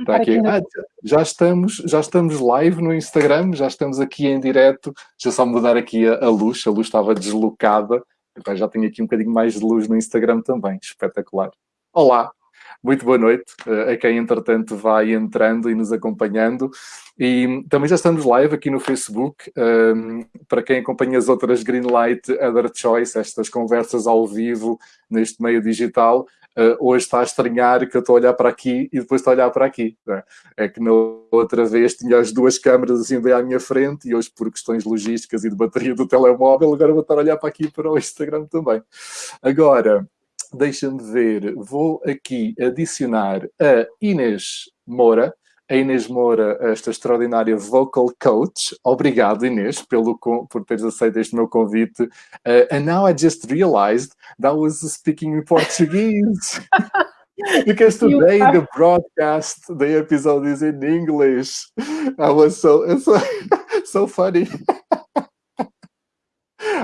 Está aqui. Ah, já, estamos, já estamos live no Instagram, já estamos aqui em direto. Deixa eu só mudar aqui a, a luz, a luz estava deslocada. Então já tenho aqui um bocadinho mais de luz no Instagram também, espetacular. Olá, muito boa noite uh, a quem entretanto vai entrando e nos acompanhando. E também já estamos live aqui no Facebook, um, ehm, para quem acompanha as outras Greenlight Other Choice, estas conversas ao vivo neste meio digital, uh, hoje está a estranhar que eu estou a olhar para aqui e depois estou a olhar para aqui. É? é que na outra vez tinha as duas câmaras assim bem à minha frente e hoje por questões logísticas e de bateria do telemóvel, agora vou estar a olhar para aqui para o Instagram também. Agora, deixa-me ver, vou aqui adicionar a Inês Moura, a Inês Moura, esta extraordinária vocal coach. Obrigado, Inês, pelo, por teres aceito este meu convite. Uh, and now I just realized that I was speaking in Portuguese. because today the broadcast, the episode is in English. I was so, so, so funny.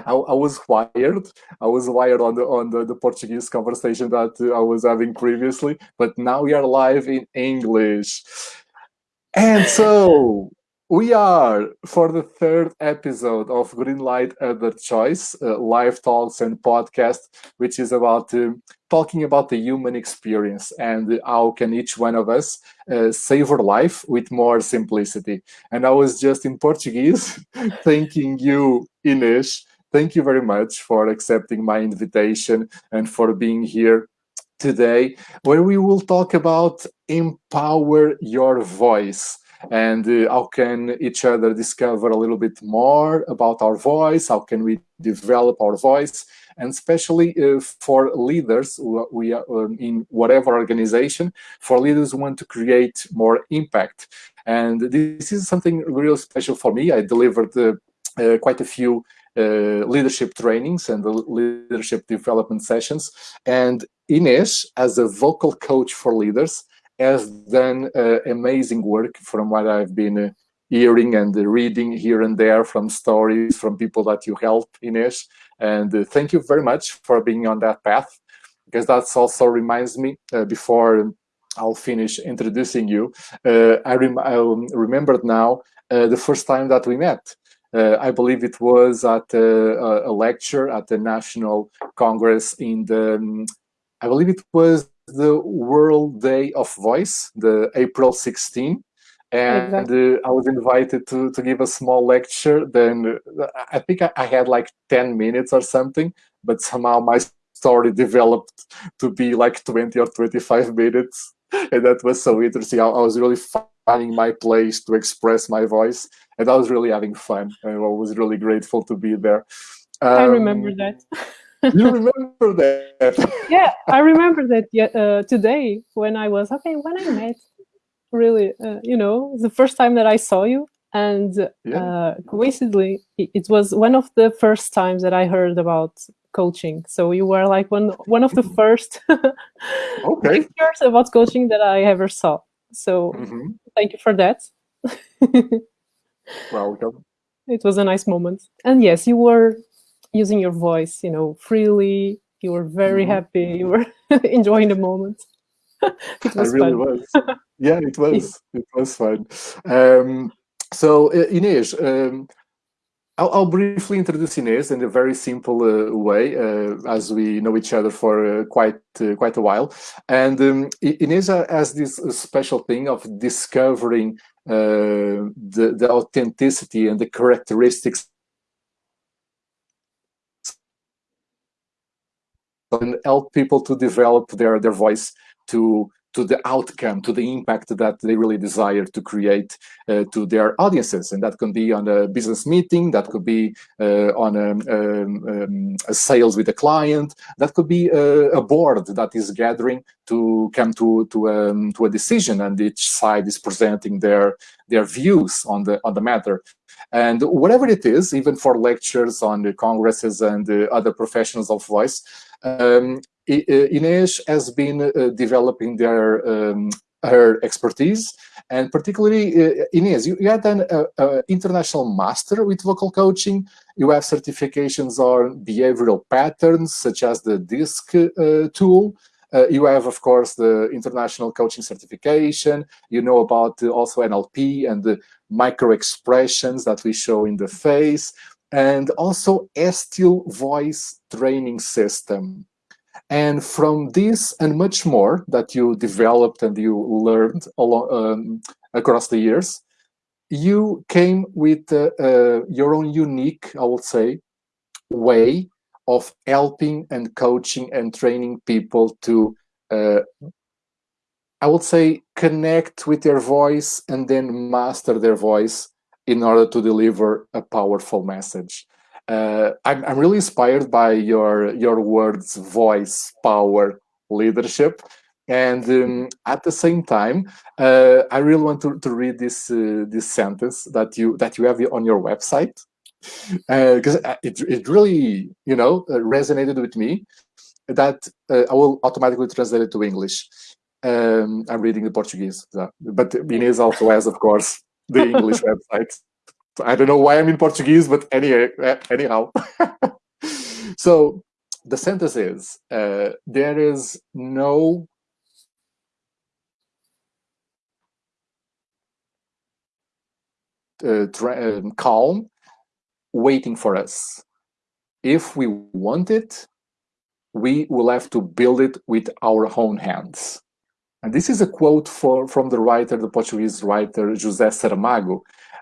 I, I, was wired. I was wired on the on the, the Portuguese conversation that I was having previously, but now we are live in English. And so we are for the third episode of Greenlight Other Choice, uh, live talks and podcast, which is about uh, talking about the human experience and how can each one of us uh, savor life with more simplicity. And I was just in Portuguese thanking you, Inês. Thank you very much for accepting my invitation and for being here today, where we will talk about empower your voice and uh, how can each other discover a little bit more about our voice, how can we develop our voice, and especially uh, for leaders we are um, in whatever organization, for leaders who want to create more impact. And this is something real special for me. I delivered uh, uh quite a few uh, leadership trainings and leadership development sessions. And Ines, as a vocal coach for leaders, has done uh, amazing work from what I've been uh, hearing and reading here and there from stories from people that you help, Ines. And uh, thank you very much for being on that path, because that also reminds me, uh, before I'll finish introducing you, uh, I, rem I remembered now the first time that we met. Uh, I believe it was at a, a, lecture at the National Congress in the, um, I believe it was the World Day of Voice, the April 16. And exactly. uh, I was invited to, to give a small lecture. Then uh, I think I, I had like 10 minutes or something, but somehow my story developed to be like 20 or 25 minutes. And that was so interesting. I, I was really finding my place to express my voice and I was really having fun and I was really grateful to be there. Um, I remember that. you remember that? yeah, I remember that uh, today when I was, okay, when I met, really, uh, you know, the first time that I saw you. And yeah. uh, coincidentally, it was one of the first times that I heard about coaching. So you were like one one of the mm-hmm. first okay. pictures about coaching that I ever saw. So mm -hmm. thank you for that. Welcome. It was a nice moment. And yes, you were using your voice, you know, freely. You were very mm -hmm. happy. You were enjoying the moment. it was I really fun. was. Yeah, it was. It was fun. Um, so, uh, Inês, um, I'll, I'll, briefly introduce Inês in a very simple uh, way, uh, as we know each other for uh, quite uh, quite a while. And um, Inês has this special thing of discovering uh, the, the authenticity and the characteristics and help people to develop their, their voice to to the outcome, to the impact that they really desire to create uh, to their audiences. And that can be on a business meeting, that could be uh, on a, um, um, a, sales with a client, that could be a, a, board that is gathering to come to, to, um, to a decision and each side is presenting their, their views on the, on the matter. And whatever it is, even for lectures on the congresses and the other professionals of voice, um, Inês has been uh, developing their um, her expertise and particularly uh, you, you had an uh, uh, international master with vocal coaching. You have certifications on behavioral patterns such as the DISC uh, tool. Uh, you have, of course, the international coaching certification. You know about also NLP and the micro expressions that we show in the face, and also Estill voice training system. And from this and much more that you developed and you learned along, um, across the years, you came with uh, uh, your own unique, I would say, way of helping and coaching and training people to, uh, I would say, connect with their voice and then master their voice in order to deliver a powerful message. Uh, I'm, I'm really inspired by your your words, voice, power, leadership, and um, at the same time, uh, I really want to, to read this uh, this sentence that you that you have on your website because uh, it it really you know uh, resonated with me. That uh, I will automatically translate it to English. Um, I'm reading the Portuguese, but Inês also has, of course, the English website. I don't know why I'm in Portuguese, but anyway, anyhow. so the sentence is, uh, there is no uh, um, calm waiting for us. If we want it, we will have to build it with our own hands. And this is a quote for, from the writer, the Portuguese writer, José Saramago.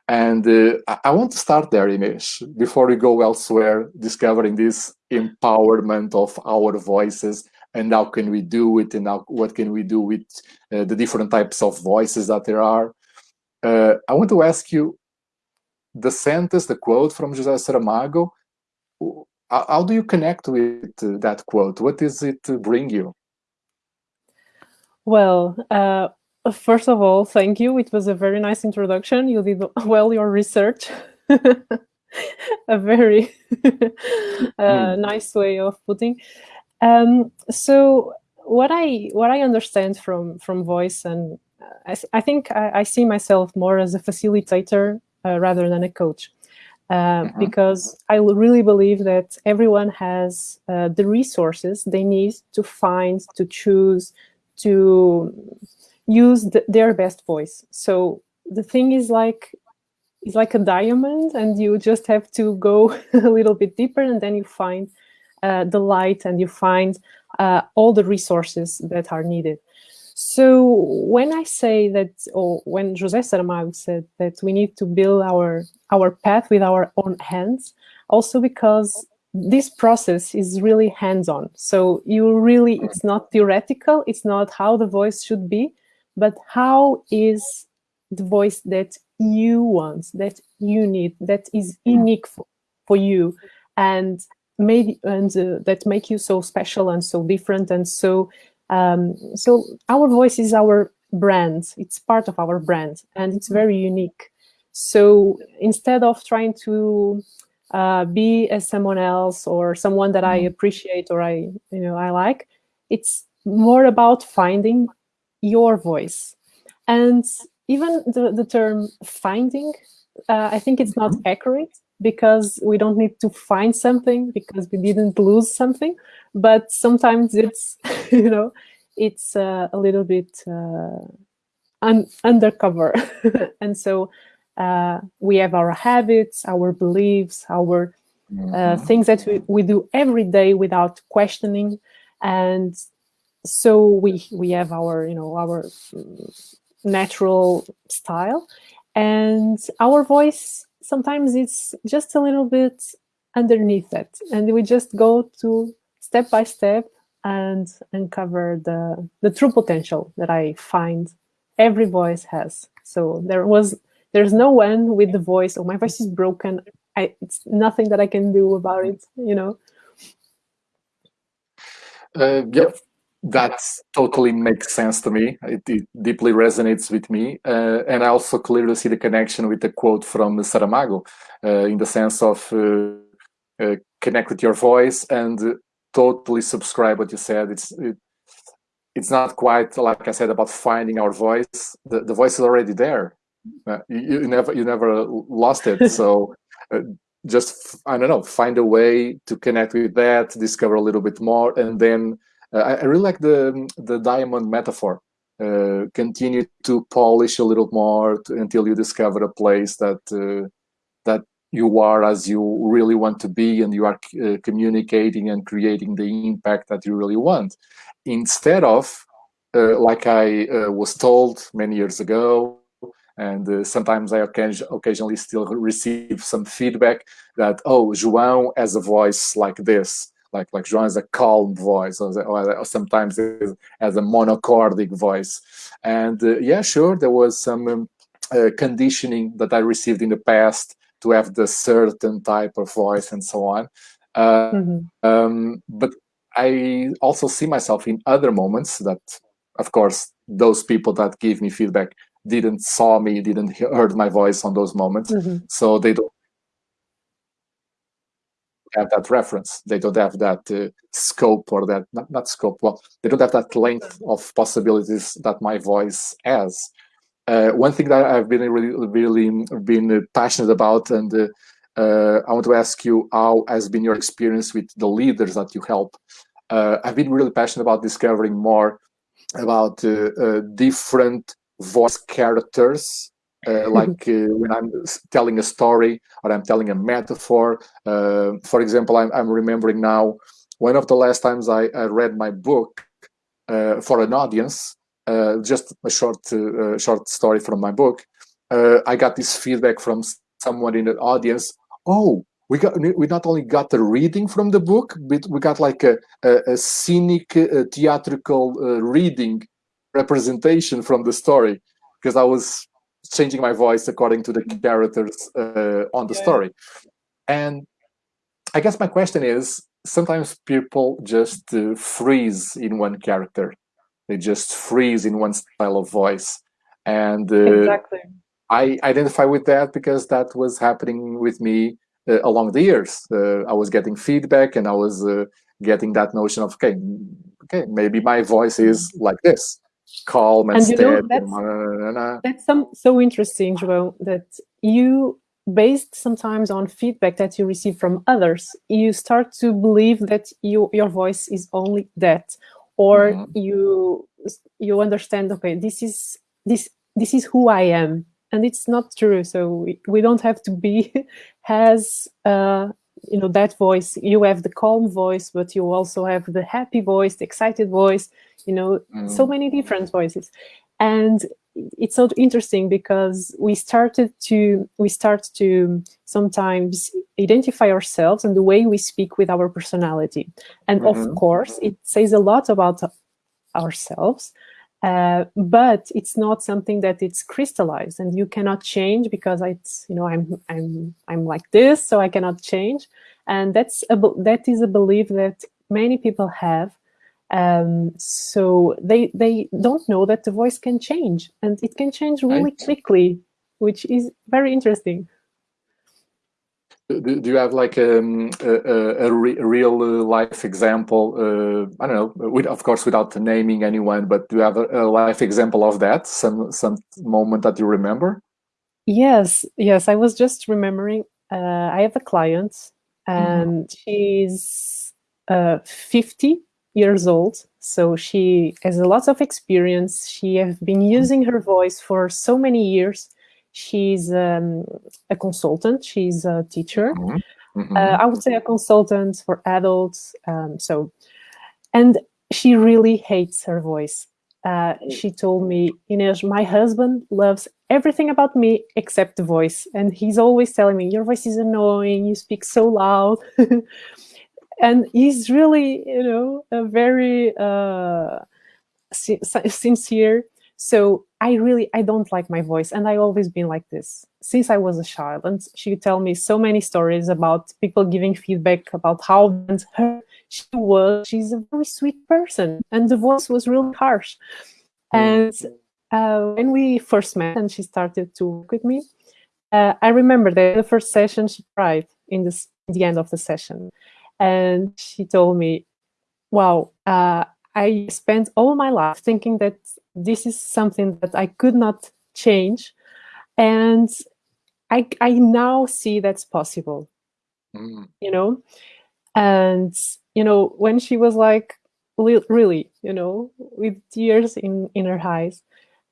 And uh, I want to start there, Inês, before we go elsewhere, discovering this empowerment of our voices and how can we do it and how, what can we do with uh, the different types of voices that there are. Uh, I want to ask you the sentence, the quote from José Saramago, how do you connect with that quote? What does it bring you? Well, uh, first of all, thank you. It was a very nice introduction. You did well your research. a very uh, mm. nice way of putting. Um, so what I what I understand from from voice and uh, I, I think I, I, see myself more as a facilitator uh, rather than a coach. Uh, -hmm. Because I really believe that everyone has uh, the resources they need to find, to choose, to use the, their best voice. So the thing is like it's like a diamond and you just have to go a little bit deeper and then you find uh, the light and you find uh, all the resources that are needed. So when I say that, or when José Saramago said that we need to build our, our path with our own hands, also because this process is really hands-on. So you really, it's not theoretical, it's not how the voice should be, but how is the voice that you want, that you need, that is unique for, for you, and made and uh, that make you so special and so different and so um, so our voice is our brand. It's part of our brand, and it's very unique. So instead of trying to uh, be as someone else or someone that I mm-hmm. appreciate or I, you know, I like. It's more about finding your voice. And even the, the term finding, uh, I think it's not mm-hmm. accurate because we don't need to find something because we didn't lose something. But sometimes it's, you know, it's uh, a little bit uh, un undercover. and so uh, we have our habits, our beliefs, our mm -hmm. things that we, we do every day without questioning. And so we we have our, you know, our natural style. And our voice, sometimes it's just a little bit underneath that. And we just go to step by step and uncover the, the true potential that I find every voice has. So there was there's no one with the voice, oh, my voice is broken. I, it's nothing that I can do about it, you know? Uh, yeah, that totally makes sense to me. It, it deeply resonates with me. Uh, and I also clearly see the connection with the quote from Saramago uh, in the sense of uh, uh, connect with your voice and totally subscribe what you said. It's it, it's not quite like I said about finding our voice. The, the voice is already there. Uh, you, you, never you never lost it. So uh, just I don't know, find a way to connect with that, discover a little bit more, and then I, I, really like the the diamond metaphor. Uh, continue to polish a little more to, until you discover a place that uh, that you are as you really want to be, and you are uh, communicating and creating the impact that you really want, instead of uh, like I was told many years ago and uh, sometimes I occasionally still receive some feedback that oh João has a voice like this like like João has a calm voice or, or sometimes as a monochordic voice and uh, yeah sure there was some um, uh, conditioning that I received in the past to have the certain type of voice and so on uh, mm -hmm. um, but I also see myself in other moments that of course those people that give me feedback didn't saw me, didn't heard my voice on those moments. Mm -hmm. So they don't have that reference. They don't have that uh, scope or that, not, not scope, well, they don't have that length of possibilities that my voice has. Uh, one thing that I've been really, really been passionate about, and uh, uh, I want to ask you, how has been your experience with the leaders that you help? Uh, I've been really passionate about discovering more about uh, different voice characters uh, like uh, when I'm telling a story or I'm telling a metaphor. Uh, for example, I'm, I'm, remembering now one of the last times I, I read my book uh, for an audience, uh, just a short uh, short story from my book. I got this feedback from someone in the audience. Oh, we got we not only got the reading from the book, but we got like a, a, a scenic theatrical reading representation from the story because I was changing my voice according to the mm-hmm. characters uh, on the yeah. story. And I guess my question is, sometimes people just uh, freeze in one character. They just freeze in one style of voice. And uh, exactly. I identify with that because that was happening with me uh, along the years. Uh, I was getting feedback and I was uh, getting that notion of, okay, okay, maybe my voice is like this calm and, and steady. That's, that's some, so interesting, João, that you, based sometimes on feedback that you receive from others, you start to believe that you, your voice is only that, or mm -hmm. you you understand, okay, this is this this is who I am, and it's not true. So we, we don't have to be as uh, you know that voice. You have the calm voice, but you also have the happy voice, the excited voice you know, mm. so many different voices. And it's so interesting because we started to we start to sometimes identify ourselves and the way we speak with our personality and mm -hmm. of mm-hmm. course it says a lot about ourselves uh, but it's not something that it's crystallized and you cannot change because it's you know i'm i'm i'm like this so i cannot change. And that's a that is a belief that many people have. Um, so they they don't know that the voice can change, and it can change really quickly, which is very interesting. Do, you have like um, a, a, re real uh, life example? Uh, I don't know, with, of course, without naming anyone, but do you have a, a life example of that? Some some moment that you remember? Yes, yes. I was just remembering. Uh, I have a client, mm-hmm. and mm she's uh, 50 years old. So she has a lot of experience. She has been using her voice for so many years. She's um, a consultant. She's a teacher. Mm -hmm. Mm -hmm. uh, I would say a consultant for adults. Um, so, and she really hates her voice. Uh, she told me, Inês, my husband loves everything about me except the voice. And he's always telling me, your voice is annoying, you speak so loud. and he's really, you know, a very uh, sincere. So I really, I don't like my voice, and I always been like this since I was a child. And she would tell me so many stories about people giving feedback about how her she was. She's a very sweet person, and the voice was really harsh. And uh, when we first met, and she started to work with me, uh, I remember that the first session she cried in, this, the end of the session and she told me, wow, uh, I spent all my life thinking that this is something that I could not change. And I, I now see that's possible, mm. you know? And, you know, when she was like, really, you know, with tears in, in her eyes.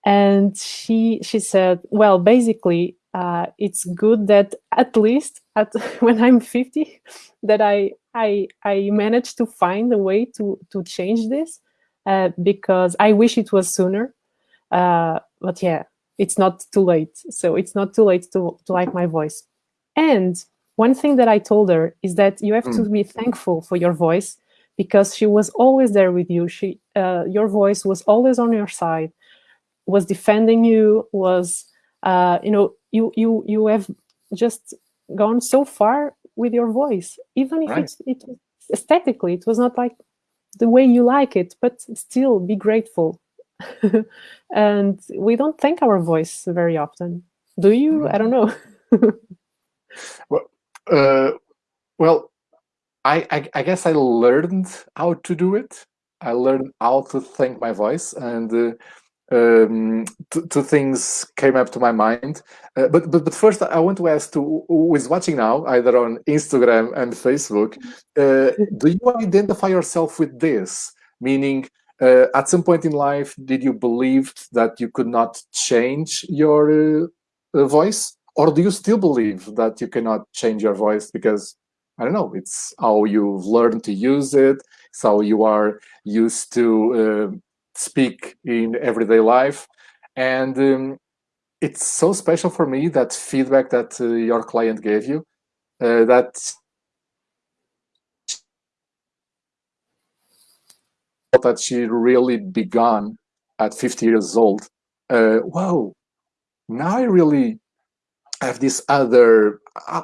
And she she said, well, basically, uh, it's good that at least at when I'm 50, that I I I managed to find a way to to change this uh, because I wish it was sooner. Uh, but yeah, it's not too late. So it's not too late to to like my voice. And one thing that I told her is that you have mm. to be thankful for your voice because she was always there with you. She, uh, your voice was always on your side, was defending you, was, uh, you know, you you you have just gone so far with your voice, even if right. it's it aesthetically it was not like the way you like it, but still be grateful. and we don't thank our voice very often. Do you? Mm. I don't know. well, uh, well, I, I, I guess I learned how to do it. I learned how to thank my voice, and uh, um, two, things came up to my mind. Uh, but, but but first, I want to ask to who is watching now, either on Instagram and Facebook, uh, do you identify yourself with this? Meaning, uh, at some point in life, did you believe that you could not change your uh, voice? or do you still believe that you cannot change your voice because I don't know, it's how you've learned to use it, it's how you are used to uh, speak in everyday life. And um, it's so special for me that feedback that uh, your client gave you, uh, that that she really began at 50 years old. Uh, wow, now I really have this other uh,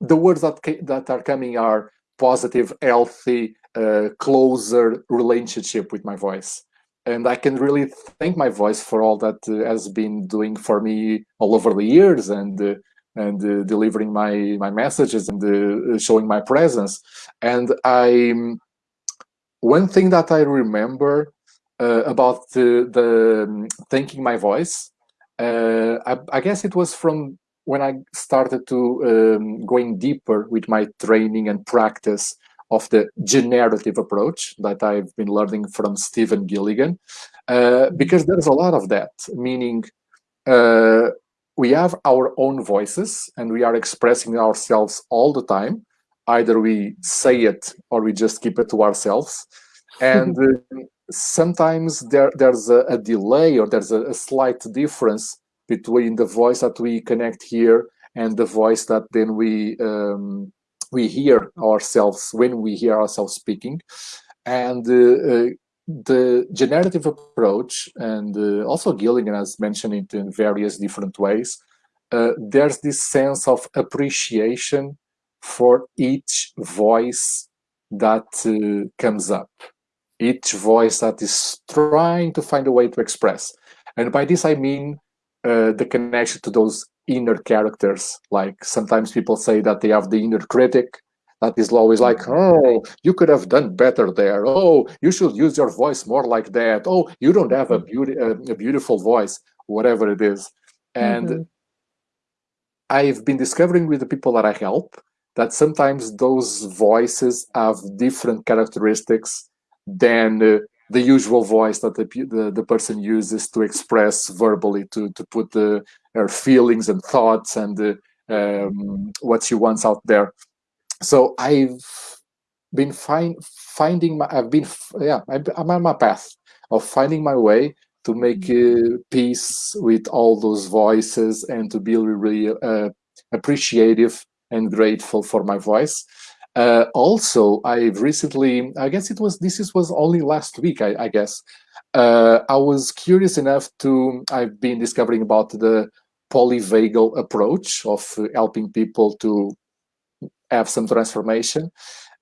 the words that that are coming are positive healthy uh, closer relationship with my voice. And i can really thank my voice for all that uh, has been doing for me all over the years and uh, and uh, delivering my my messages and uh, showing my presence. And i one thing that i remember about the, the um, thanking my voice uh, I, I, guess it was from when I started to um, going deeper with my training and practice of the generative approach that I've been learning from Stephen Gilligan, uh, because there's a lot of that, meaning uh, we have our own voices and we are expressing ourselves all the time. Either we say it or we just keep it to ourselves. And uh, sometimes there, there's a, a, delay or there's a, a, slight difference between the voice that we connect here and the voice that then we um, we hear ourselves when we hear ourselves speaking and uh, uh, the generative approach and uh, also Gilligan has mentioned it in various different ways uh, there's this sense of appreciation for each voice that uh, comes up each voice that is trying to find a way to express. And by this, I mean uh, the connection to those inner characters. Like sometimes people say that they have the inner critic that is always like, mm-hmm. oh, you could have done better there. Oh, you should use your voice more like that. Oh, you don't have a, beauty, a, a beautiful voice, whatever it is. And mm -hmm. I've been discovering with the people that I help that sometimes those voices have different characteristics than uh, the usual voice that the, the, the, person uses to express verbally, to, to put the, her feelings and thoughts and uh, um, what she wants out there. So I've been find, finding my, I've been, yeah, I'm on my path of finding my way to make uh, peace with all those voices and to be really uh, appreciative and grateful for my voice. Uh, also, I've recently, I guess it was, this was only last week, I, I guess, uh, I was curious enough to, I've been discovering about the polyvagal approach of helping people to have some transformation.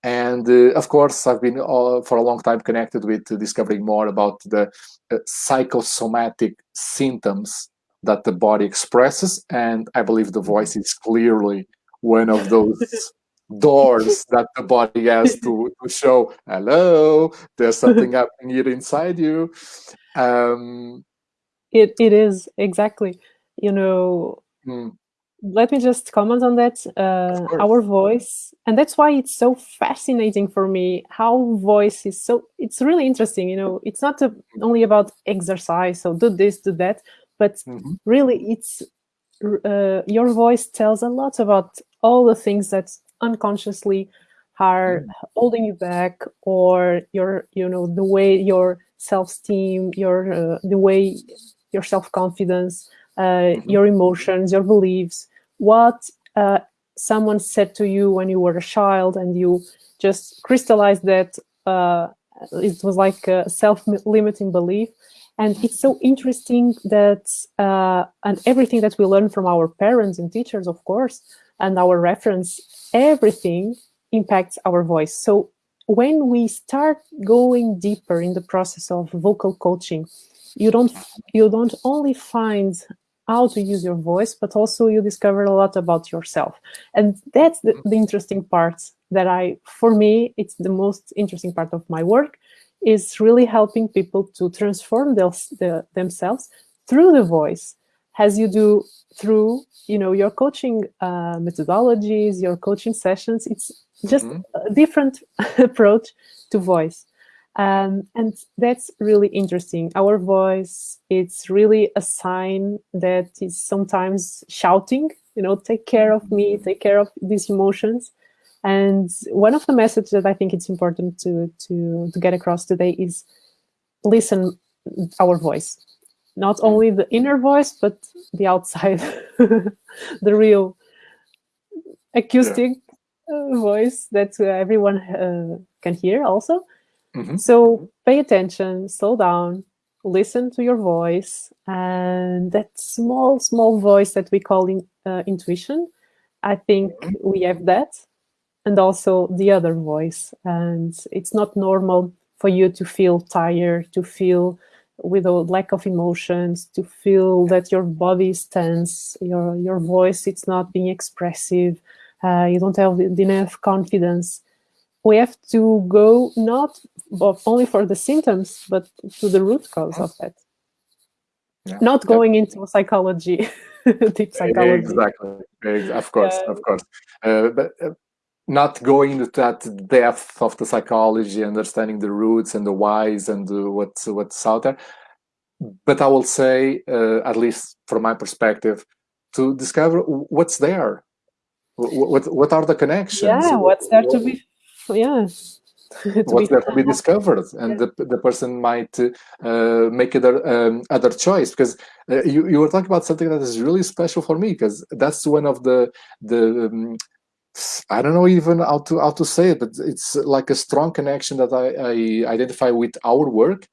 And uh, of course, I've been uh, for a long time connected with discovering more about the uh, psychosomatic symptoms that the body expresses. And I believe the voice is clearly one of those doors that the body has to, to show hello there's something happening here inside you um it it is exactly you know mm. let me just comment on that. Uh, our voice, and that's why it's so fascinating for me. How voice is so. It's really interesting. You know, it's not a, only about exercise. So do this, do that, but mm -hmm. really, it's uh, your voice tells a lot about all the things that unconsciously are mm -hmm. holding you back, or your, you know, the way your self-esteem, your uh, the way your self-confidence, uh, mm -hmm. your emotions, your beliefs, what uh, someone said to you when you were a child and you just crystallized that uh, it was like a self-limiting belief. And it's so interesting that, uh, and everything that we learn from our parents and teachers, of course, and our reference, everything impacts our voice. So when we start going deeper in the process of vocal coaching, you don't you don't only find how to use your voice, but also you discover a lot about yourself. And that's the, the interesting part that I, for me, it's the most interesting part of my work, is really helping people to transform the, themselves through the voice, as you do through you know your coaching uh, methodologies, your coaching sessions. It's just mm -hmm. a different approach to voice. Um, and that's really interesting. Our voice, it's really a sign that is sometimes shouting, you know, take care of me, take care of these emotions. And one of the messages that I think it's important to, to, to get across today is listen our voice. Not only the inner voice, but the outside, the real acoustic yeah. Uh, voice that uh, everyone uh, can hear also. Mm -hmm. So pay attention, slow down, listen to your voice, and that small, small voice that we call in, uh, intuition, I think mm -hmm. we have that, and also the other voice. And it's not normal for you to feel tired, to feel with a lack of emotions, to feel that your body is tense, your, your voice, it's not being expressive, uh, you don't have enough confidence we have to go not only for the symptoms, but to the root cause of that. Yeah. Not going yeah. into psychology, deep psychology. Exactly, of course, of course. Uh, but uh, not going into that depth of the psychology, understanding the roots and the whys and the, what's what's out there. But I will say, uh, at least from my perspective, to discover what's there. What, what, what are the connections? Yeah, what's there to be yeah what's there to be discovered and yeah. the, the person might uh, make other um, other choice because uh, you, you were talking about something that is really special for me because that's one of the the um, I don't know even how to how to say it, but it's like a strong connection that I, I identify with our work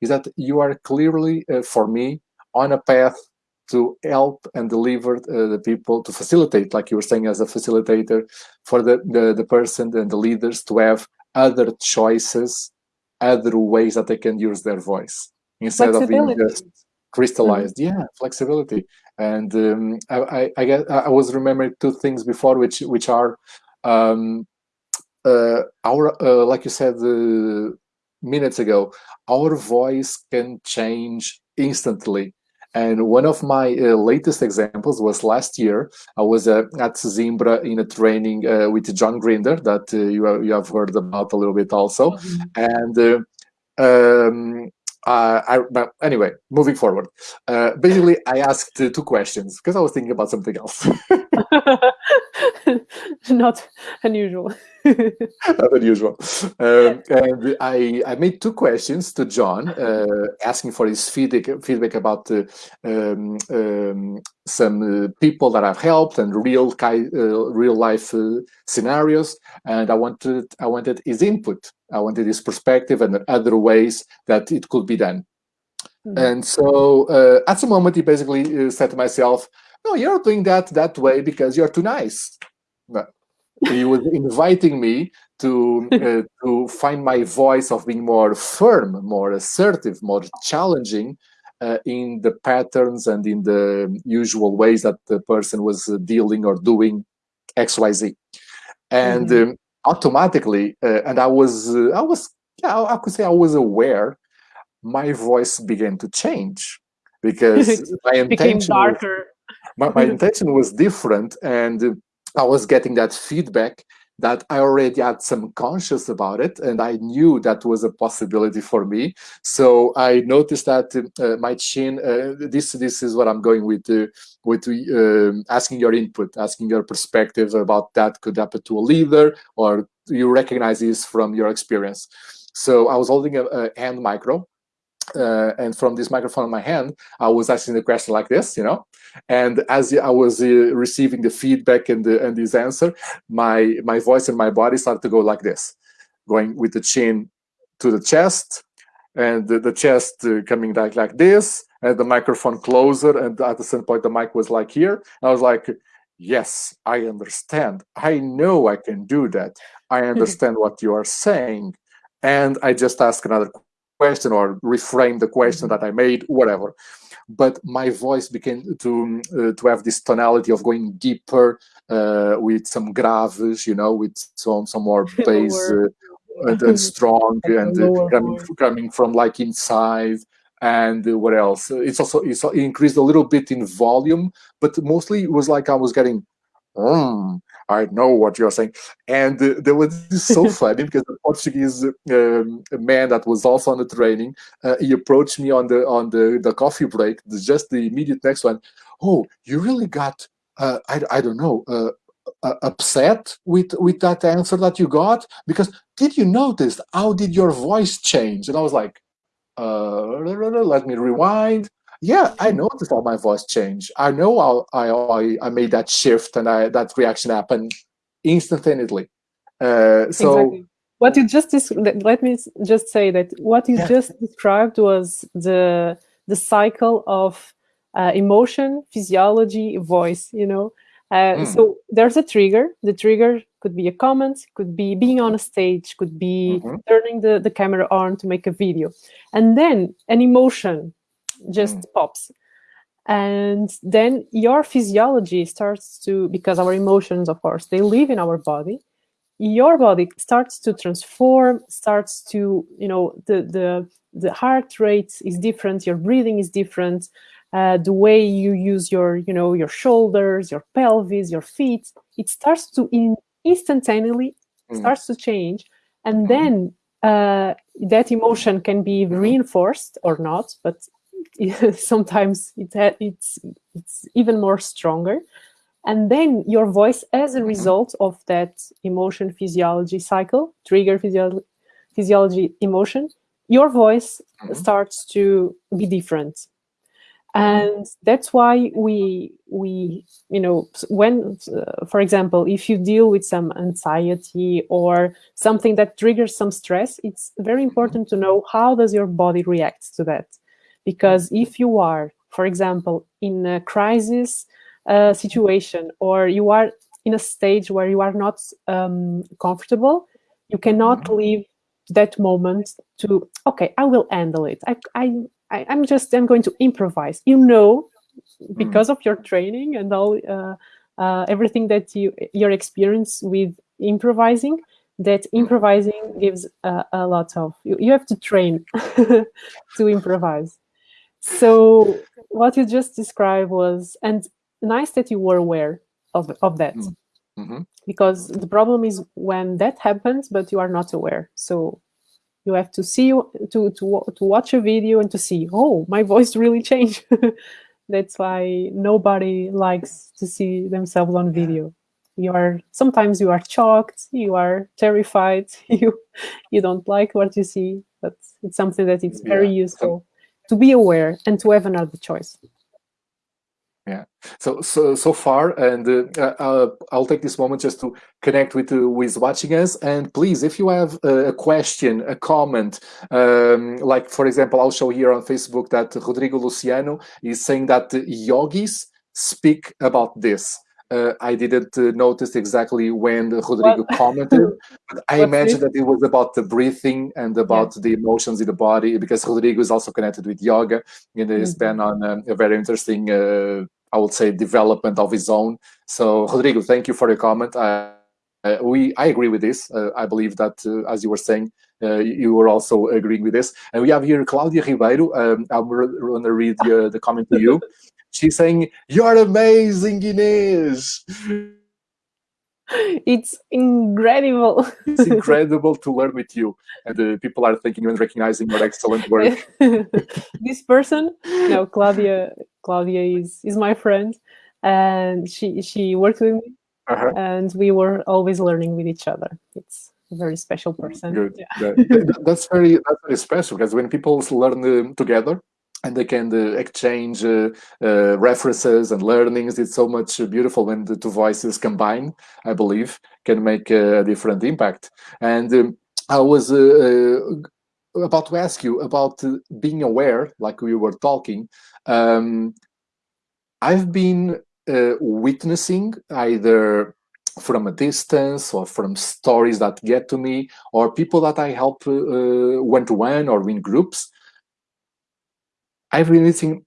is that you are clearly uh, for me on a path to help and deliver uh, the people to facilitate like you were saying as a facilitator for the, the the person and the leaders to have other choices other ways that they can use their voice instead of being just crystallized. Mm -hmm. yeah flexibility and um, I, I, I, get, I was remembering two things before which which are um, uh, our uh, like you said uh, minutes ago our voice can change instantly and one of my uh, latest examples was last year. I was uh, at Zimbra in a training uh, with John Grinder that uh, you, have, you have heard about a little bit also. Mm -hmm. And uh, um, uh, I, but anyway, moving forward. Uh, basically, I asked two questions because I was thinking about something else. Not unusual. Not unusual. Um, and I, I made two questions to John, uh, asking for his feedback, feedback about uh, um, um, some uh, people that I've helped and real real life scenarios. And I wanted I wanted his input I wanted his perspective and other ways that it could be done. Mm -hmm. And so uh, at the moment, he basically uh, said to myself, no, you're doing that that way because you're too nice. he was inviting me to uh, to find my voice of being more firm, more assertive, more challenging uh, in the patterns and in the usual ways that the person was uh, dealing or doing X, Y, Z. And mm -hmm. um, automatically, uh, and I was, uh, I was, yeah, I could say I was aware. My voice began to change because my intention became darker. My, my intention was different and i was getting that feedback that I already had some conscious about it, and I knew that was a possibility for me. So I noticed that uh, my chin. Uh, this this is what I'm going with. Uh, with um, asking your input, asking your perspective about that could happen to a leader, or you recognize this from your experience. So I was holding a, a hand micro, uh, and from this microphone in my hand, I was asking the question like this, you know. And as I was uh, receiving the feedback and the, and this answer, my my voice and my body started to go like this, going with the chin to the chest, and the, the chest uh, coming like like this, and the microphone closer. And at the same point, the mic was like here. I was like, yes, I understand. I know I can do that. I understand what you are saying. And I just asked another question or reframe the question that I made, whatever. But my voice began to uh, to have this tonality of going deeper uh, with some graves, you know, with some some more bass uh, and, and, strong and uh, coming coming from like inside. And what else? It's also it's it increased a little bit in volume, but mostly it was like I was getting. Mm, I know what you're saying. And uh, there was this so funny because the Portuguese um, man that was also on the training, uh, he approached me on the on the, the coffee break, just the immediate next one. Oh, you really got, uh, I, I don't know, uh, uh, upset with with that answer that you got because did you notice how did your voice change and i was like uh let me rewind yeah, I noticed how my voice changed. I know how I, I, made that shift and I, that reaction happened instantaneously. Uh, so exactly. what you just let me just say that what you yeah. just described was the the cycle of uh, emotion, physiology, voice. You know, uh, mm. so there's a trigger. The trigger could be a comment, could be being on a stage, could be mm -hmm. turning the, the camera on to make a video. And then an emotion just mm. pops and then your physiology starts to because our emotions of course they live in our body your body starts to transform starts to you know the the the heart rate is different your breathing is different uh, the way you use your you know your shoulders your pelvis your feet it starts to in instantaneously mm. starts to change and mm. then uh, that emotion can be mm-hmm. reinforced or not but sometimes it it's it's even more stronger. And then your voice as a result of that emotion physiology cycle trigger physio physiology emotion your voice mm -hmm. starts to be different. And that's why we we you know when uh, for example if you deal with some anxiety or something that triggers some stress it's very important to know how does your body react to that because if you are, for example, in a crisis uh, situation or you are in a stage where you are not um, comfortable, you cannot mm-hmm. leave that moment to, okay, I will handle it. I, I, I, am just, I'm going to improvise. You know, because of your training and all, uh, uh, everything that you, your experience with improvising, that mm-hmm. improvising gives a, a lot of, you, you have to train to improvise. So what you just described was, and nice that you were aware of, of that. Mm -hmm. Because the problem is when that happens, but you are not aware. So you have to see, to, to, to watch a video and to see, oh, my voice really changed. That's why nobody likes to see themselves on video. You are, sometimes you are shocked, you are terrified, you, you don't like what you see, but it's something that it's very yeah. useful to be aware and to have another choice. Yeah. So so so far and uh, uh, i'll take this moment just to connect with uh, is watching us. And please if you have a question a comment um, like for example i'll show here on facebook that rodrigo luciano is saying that yogis speak about this uh, I didn't uh, notice exactly when Rodrigo well, commented, but I imagine that it was about the breathing and about yeah. the emotions in the body because Rodrigo is also connected with yoga and has mm -hmm. been on a, a very interesting, uh, I would say, development of his own. So, Rodrigo, thank you for your comment. I, we I agree with this. Uh, I believe that, uh, as you were saying, uh, you were also agreeing with this. And we have here Claudia Ribeiro. Um, I'm going to read the comment to you. She's saying, "You're amazing, Inês." It's incredible. it's incredible to learn with you, and uh, people are thanking and recognizing your excellent work. this person, no, Claudia. Claudia is is my friend, and she she worked with me, uh -huh. and we were always learning with each other. It's a very special person. Good. Yeah. that, that's very that's very special because when people learn uh, together, and they can uh, exchange uh, uh, references and learnings. It's so much beautiful when the two voices combine, I believe, can make a different impact. And um, I was about to ask you about being aware, like we were talking. Um, I've been witnessing either from a distance or from stories that get to me or people that I help one-to-one -one or in groups I've been meeting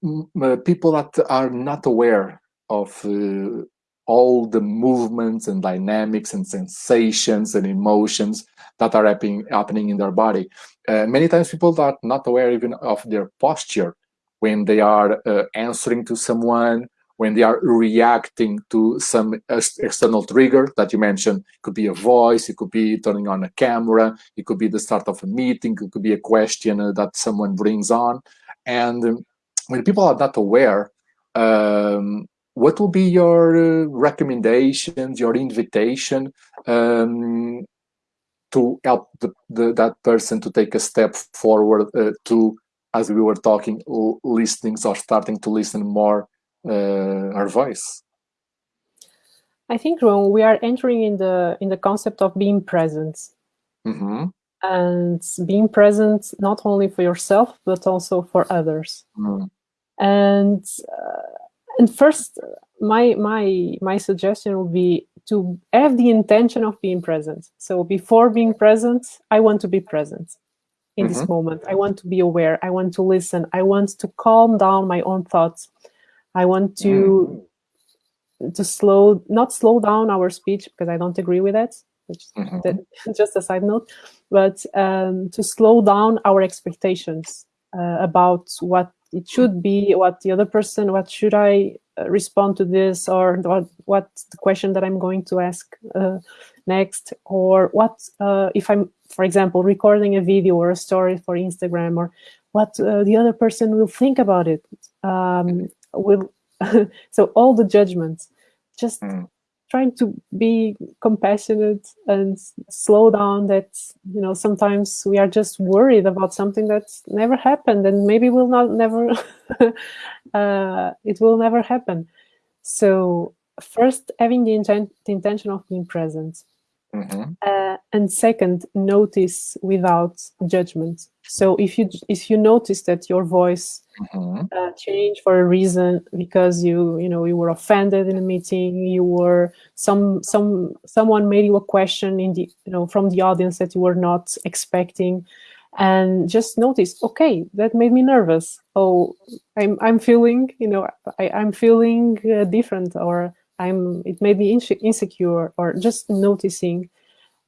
people that are not aware of uh, all the movements and dynamics and sensations and emotions that are happening, happening in their body. Uh, many times people are not aware even of their posture when they are uh, answering to someone, when they are reacting to some external trigger that you mentioned. It could be a voice, it could be turning on a camera, it could be the start of a meeting, it could be a question uh, that someone brings on. And when people are not aware, um, what will be your uh, recommendations, your invitation um, to help the, the, that person to take a step forward uh, to, as we were talking, listening or starting to listen more uh, our voice? I think Ron, we are entering in the in the concept of being present. Mm -hmm and being present not only for yourself but also for others mm. and uh, and first my my my suggestion would be to have the intention of being present so before being present i want to be present in mm -hmm. this mm-hmm. moment i want to be aware i want to listen i want to calm down my own thoughts i want to mm. to slow not slow down our speech because i don't agree with that which mm -hmm. that, just a side note, but um, to slow down our expectations uh, about what it should be, what the other person, what should I uh, respond to this, or what, what the question that I'm going to ask uh, next, or what uh, if I'm, for example, recording a video or a story for Instagram, or what uh, the other person will think about it. Um, will so all the judgments, just mm trying to be compassionate and slow down that you know sometimes we are just worried about something that's never happened and maybe will not never uh, it will never happen. So first having the, intent, the intention of being present. Mm -hmm. uh, and second notice without judgment so if you if you notice that your voice mm -hmm. uh, changed for a reason because you you know you were offended in a meeting, you were some some someone made you a question in the you know from the audience that you were not expecting, and just notice, okay, that made me nervous. Oh, I'm I'm feeling you know I, I'm feeling uh, different or I'm it made me insecure or just noticing,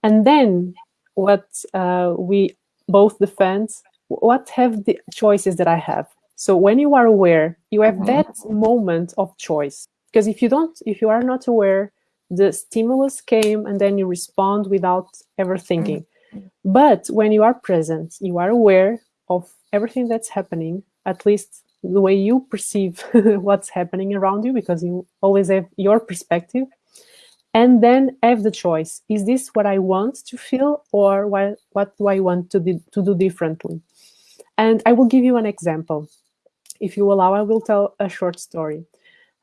and then what uh, we both defense, what have the choices that I have? So when you are aware, you have mm -hmm. that moment of choice. Because if you don't, if you are not aware, the stimulus came and then you respond without ever thinking. Mm -hmm. But when you are present, you are aware of everything that's happening, at least the way you perceive what's happening around you, because you always have your perspective and then have the choice. Is this what I want to feel or what, what do I want to, do, to do differently? And I will give you an example. If you allow, I will tell a short story.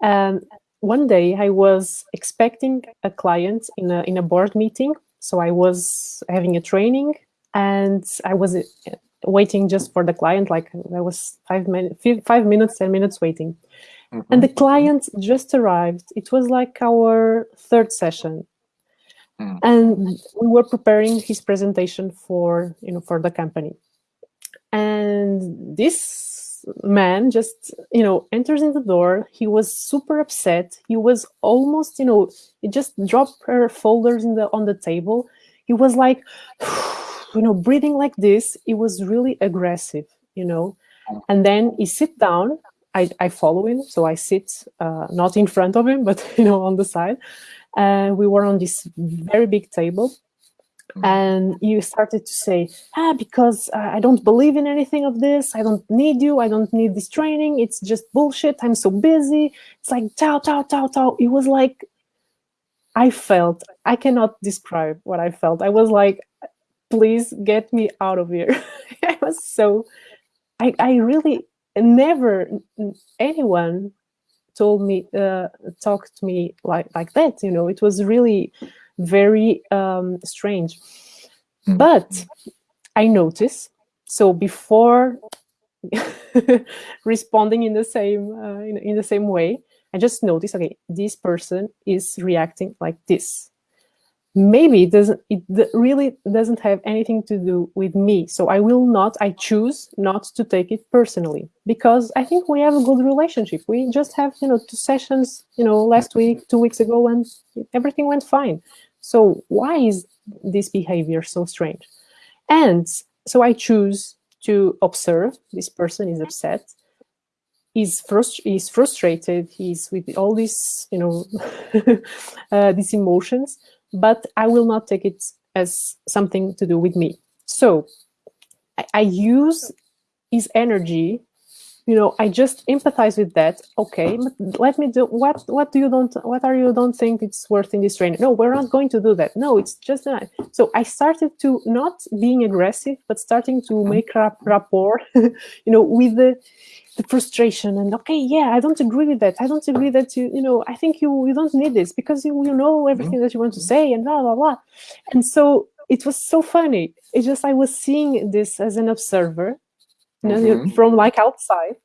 Um, one day I was expecting a client in a, in a board meeting. So I was having a training and I was uh, waiting just for the client, like I was five, minutes, five minutes, 10 minutes waiting. Mm -hmm. And the client just arrived. It was like our third session. Mm. And we were preparing his presentation for, you know, for the company. And this man just, you know, enters in the door. He was super upset. He was almost, you know, he just dropped her folders in the on the table. He was like, you know, breathing like this. It was really aggressive, you know. Mm. And then he sit down I, I follow him. So I sit uh, not in front of him, but you know on the side. And we were on this very big table, mm-hmm. and you started to say, ah, because uh, I don't believe in anything of this. I don't need you. I don't need this training. It's just bullshit. I'm so busy. It's like tao tao tao tao. It was like I felt. I cannot describe what I felt. I was like, please get me out of here. I was so. I I really never anyone told me uh, talked to me like like that you know. It was really very um, strange. But i notice so before responding in the same uh, in, in the same way i just notice okay this person is reacting like this maybe it doesn't it really doesn't have anything to do with me. So i will not i choose not to take it personally because i think we have a good relationship. We just have you know two sessions you know last week two weeks ago and everything went fine. So why is this behavior so strange? And so i choose to observe. This person is upset. He's frust- he's frustrated. He's with all these you know uh, these emotions but I will not take it as something to do with me. So I, I use his energy you know i just empathize with that. Okay but let me do what what do you don't what are you don't think it's worth in this training? No we're not going to do that. No it's just that. So i started to not being aggressive but starting to mm-hmm. make rap rapport you know with the the frustration and okay yeah i don't agree with that. I don't agree that you you know i think you you don't need this because you, you know everything mm-hmm. that you want to say and blah blah blah. And so it was so funny. It just i was seeing this as an observer you know, mm-hmm. from like outside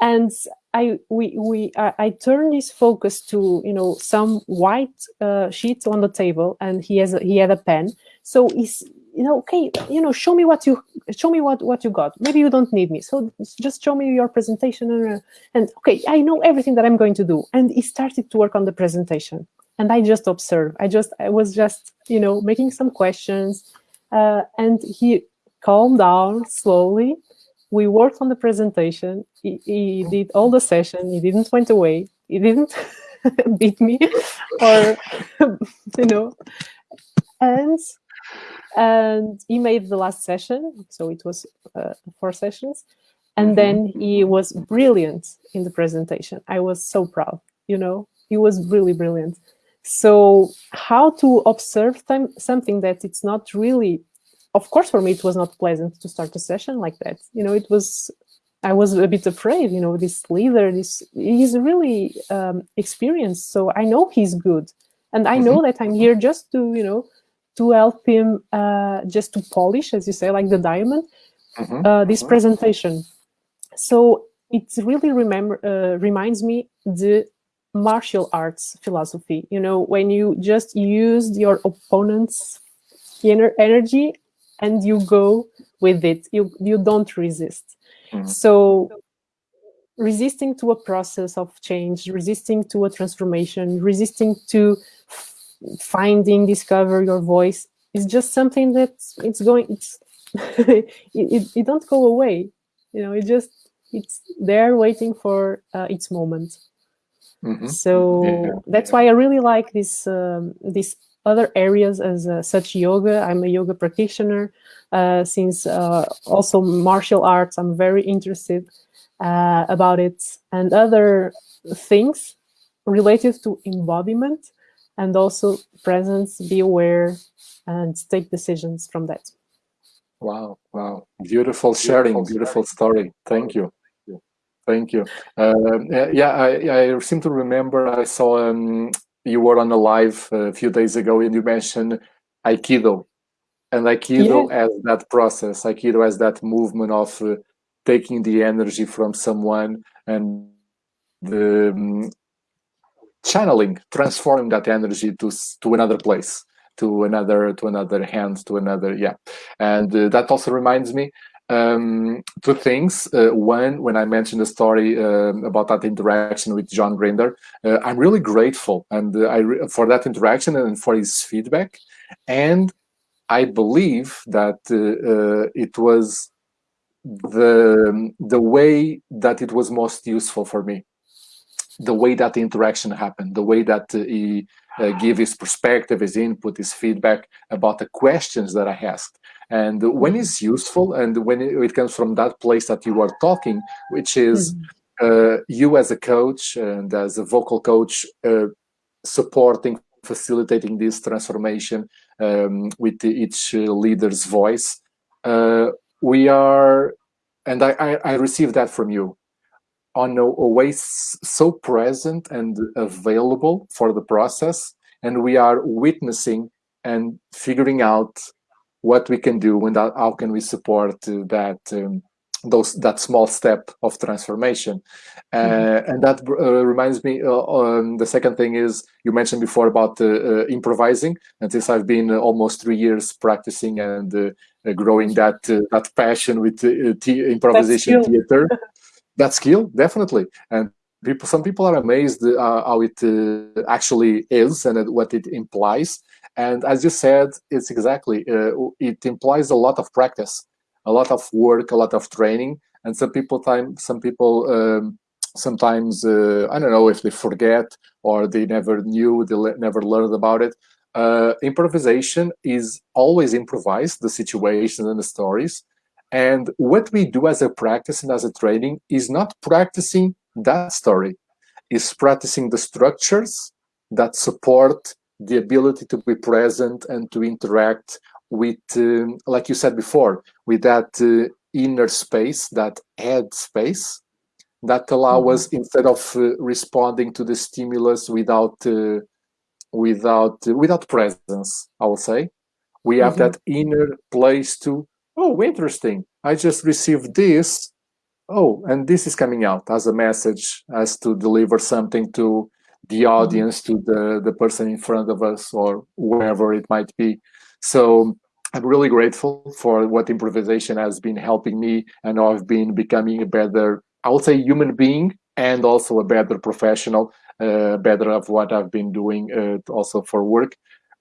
and I we we I, I turn his focus to you know some white uh, sheet on the table, and he has a, he had a pen. So he's you know okay you know show me what you show me what what you got. Maybe you don't need me, so just show me your presentation and, uh, and okay I know everything that I'm going to do. And he started to work on the presentation, and I just observed. I just I was just you know making some questions, uh, and he calmed down slowly we worked on the presentation. He, he, did all the session. He didn't went away. He didn't beat me or, you know, and and he made the last session. So it was uh, four sessions. And then he was brilliant in the presentation. I was so proud, you know, he was really brilliant. So how to observe time, something that it's not really of course, for me, it was not pleasant to start a session like that. You know, it was, I was a bit afraid, you know, this leader, this, he's really um, experienced. So I know he's good. And I know mm-hmm. that I'm here just to, you know, to help him uh, just to polish, as you say, like the diamond, mm-hmm. uh, this mm-hmm. presentation. So it really remember uh, reminds me the martial arts philosophy. You know, when you just use your opponent's inner energy and you go with it you you don't resist mm-hmm. so resisting to a process of change resisting to a transformation resisting to finding discover your voice is just something that it's going it's it, it, it, don't go away you know it just it's there waiting for uh, its moment mm-hmm. so yeah. that's why i really like this um, this other areas as uh, such yoga. I'm a yoga practitioner. Uh, since uh, also martial arts, I'm very interested uh, about it and other things related to embodiment and also presence, be aware, and take decisions from that. Wow, wow. Beautiful sharing, beautiful, beautiful story. Thank you. Thank you. Uh, yeah, I, I seem to remember I saw um, you were on a live a few days ago and you mentioned aikido and aikido yeah. as that process aikido as that movement of uh, taking the energy from someone and the um, channeling transforming that energy to to another place to another to another hand to another yeah and uh, that also reminds me um, two things. Uh, one, when I mentioned the story uh, about that interaction with John Grinder, uh, I'm really grateful and uh, I for that interaction and for his feedback. And I believe that uh, uh, it was the the way that it was most useful for me the way that the interaction happened the way that he give his perspective his input his feedback about the questions that i asked and when it's useful and when it, comes from that place that you are talking which is uh, you as a coach and as a vocal coach uh, supporting facilitating this transformation um, with each leader's voice uh, we are and I, I, I received that from you on a, a way so present and available for the process. And we are witnessing and figuring out what we can do and how can we support uh, that um, those that small step of transformation. Uh, mm-hmm. and that uh, reminds me uh, um, the second thing is you mentioned before about uh, uh, improvising. And since i've been almost three years practicing and growing that that passion with improvisation theater. That skill definitely. And people some people are amazed how it actually is and what it implies and as you said it's exactly it implies a lot of practice a lot of work, a lot of training, and some people time some people um, sometimes uh, I don't know if they forget or they never knew, they never learned about it. Uh, improvisation is always improvised, the situations and the stories. And what we do as a practice and as a training is not practicing that story, is practicing the structures that support the ability to be present and to interact with, um, like you said before, with that uh, inner space, that head space, that allow mm -hmm. us instead of uh, responding to the stimulus without uh, without uh, without presence, I will say, we have mm -hmm. that inner place to. Oh, interesting! I just received this. Oh, and this is coming out as a message, as to deliver something to the audience, to the the person in front of us, or wherever it might be. So I'm really grateful for what improvisation has been helping me and I've been becoming a better, I would say human being and also a better professional, uh, better of what I've been doing uh, also for work.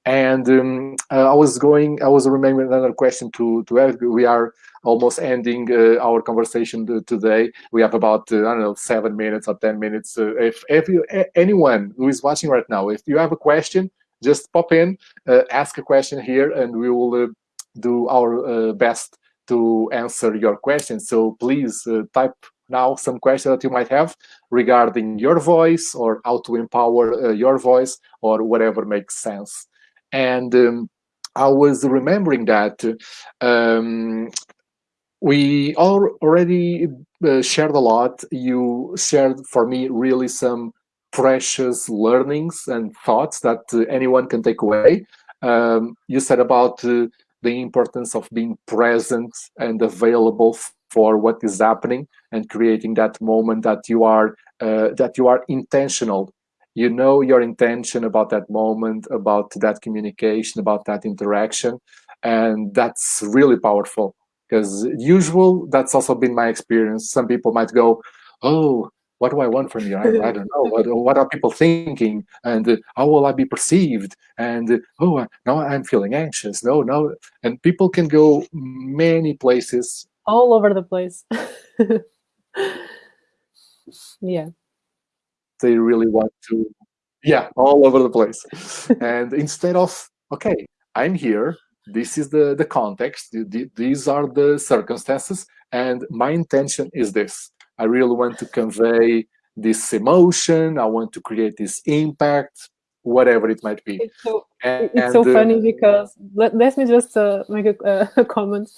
And um, uh, I was going, I was remembering another question to, to ask. We are almost ending uh, our conversation today. We have about, uh, I don't know, seven minutes or 10 minutes. If, if you, anyone who is watching right now, if you have a question, just pop in, uh, ask a question here, and we will uh, do our uh, best to answer your question. So please type now some questions that you might have regarding your voice or how to empower your voice or whatever makes sense. And um, I was remembering that um, we all already uh, shared a lot. You shared for me really some precious learnings and thoughts that uh, anyone can take away. Um, you said about uh, the importance of being present and available for what is happening and creating that moment that you are uh, that you are intentional you know your intention about that moment about that communication about that interaction and that's really powerful because usual that's also been my experience some people might go oh what do I want from you? I, I don't know. What, what, are people thinking? And uh, how will I be perceived? And uh, oh, now I'm feeling anxious. No, no. And people can go many places. All over the place. yeah. They really want to, yeah, all over the place. and instead of, okay, I'm here. This is the, the context. These are the circumstances. And my intention is this I really want to convey this emotion. I want to create this impact, whatever it might be. It's so, and, it's so funny uh, because let, let me just uh, make a, uh, a, comment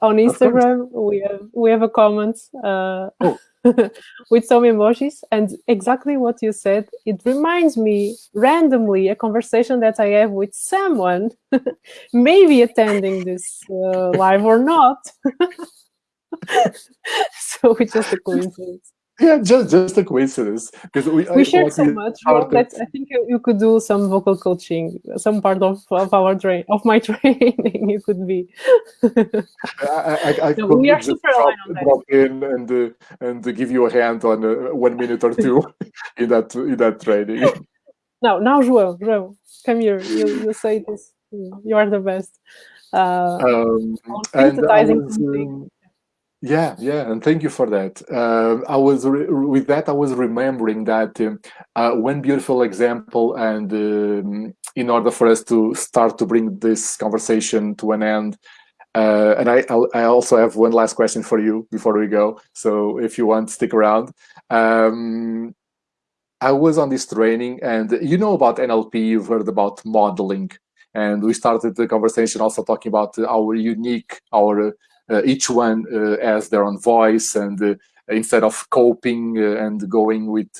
on Instagram. We have we have a comment uh, oh. with some emojis, and exactly what you said. It reminds me randomly a conversation that I have with someone, maybe attending this uh, live or not. so it's just a coincidence. Yeah, just just a coincidence because we we share so much. Well, I think you, you could do some vocal coaching, some part of, of our train of my training. You could be. I, I, I no, we are super drop, drop in and uh, and give you a hand on uh, one minute or two in that in that training. Now, now, João, João, come here. You you say this. You are the best. Uh, um, and I was, um, Yeah, yeah, and thank you for that. Uh, I was with that. I was remembering that um, uh, one beautiful example, and um, in order for us to start to bring this conversation to an end, uh, and I, I also have one last question for you before we go. So if you want, stick around. Um, I was on this training, and you know about NLP. You've heard about modeling, and we started the conversation also talking about our unique, our uh, each one uh, has their own voice and uh, instead of coping and going with